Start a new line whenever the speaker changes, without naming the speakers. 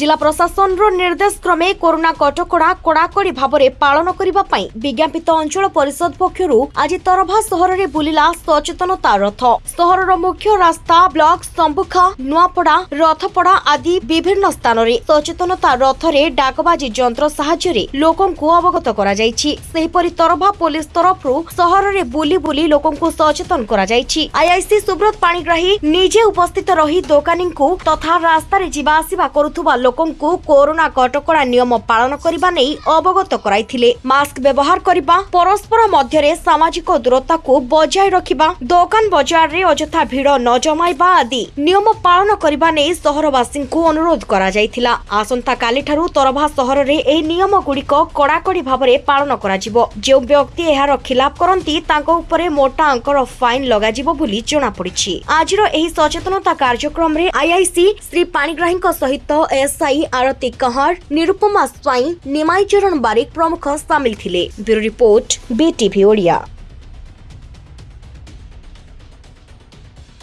জেলা প্রশাসনর নির্দেশ ক্রমে করোনা কটকড়া কড়াকড়ি ভাবে পালন করা বিজ্ঞাপিত অঞ্চল পরিষদ পক্ষ আজ তরভা সহরের বুলিলা সচেতনতা রথ সহরর মুখ্য রাস্তা ব্লক সম্মুখ নুয়াপড়া রথপড়া আদি বিভিন্ন স্থানরে সচেতনতা রথরে ডাকবাজি যন্ত্র সাহায্যে লোকଙ୍କୁ অবগত করা যাই সেইপর তরভা পুলিশ তরফর সহরের বুলি বুলি লোকଙ୍କୁ সচেতন করা যাই আইআইসি সুব্রত পাগ্রাহী নিজে উপস্থিত রহি দোকানী তথা রাস্তায় যা আসা করুবা ଲୋକଙ୍କୁ କରୋନା କଟକଣା ନିୟମ ପାଳନ କରିବା ନେଇ ଅବଗତ କରାଇଥିଲେ ମାସ୍କ ବ୍ୟବହାର କରିବା ପରସ୍ପର ମଧ୍ୟରେ ସାମାଜିକ ଦୂରତାକୁ ବଜାୟ ରଖିବା ଦୋକାନ ବଜାରରେ ଅଯଥା ଭିଡ଼ ନ ଜମାଇବା ଆଦି ନିୟମ ପାଳନ କରିବା ନେଇ ସହରବାସୀଙ୍କୁ ଅନୁରୋଧ କରାଯାଇଥିଲା ଆସନ୍ତାକାଲିଠାରୁ ତରଭା ସହରରେ ଏହି ନିୟମଗୁଡ଼ିକ କଡ଼ାକଡ଼ି ଭାବରେ ପାଳନ କରାଯିବ ଯେଉଁ ବ୍ୟକ୍ତି ଏହାର ଖିଲାପ କରନ୍ତି ତାଙ୍କ ଉପରେ ମୋଟା ଅଙ୍କର ଫାଇନ୍ ଲଗାଯିବ ବୋଲି ଜଣାପଡ଼ିଛି ଆଜିର ଏହି ସଚେତନତା କାର୍ଯ୍ୟକ୍ରମରେ ଆଇଆଇସି ଶ୍ରୀ ପାଣିଗ୍ରାହୀଙ୍କ ସହିତ ଏସ୍ ವ್ಯವಸಾಯಿ ಆರತಿ ಕಹಾರ್ ನಿರುಪಮಾ ಸ್ವಾಯಿ ನಿಮಾಯಿ ಚರಣ ಬಾರಿಕ್ ಪ್ರಮುಖ ಸಾಮಿಲ್ ಥಿಲೆ ಬ್ಯೂರೋ ರಿಪೋರ್ಟ್ ಬಿಟಿವಿ ಒಡಿಯಾ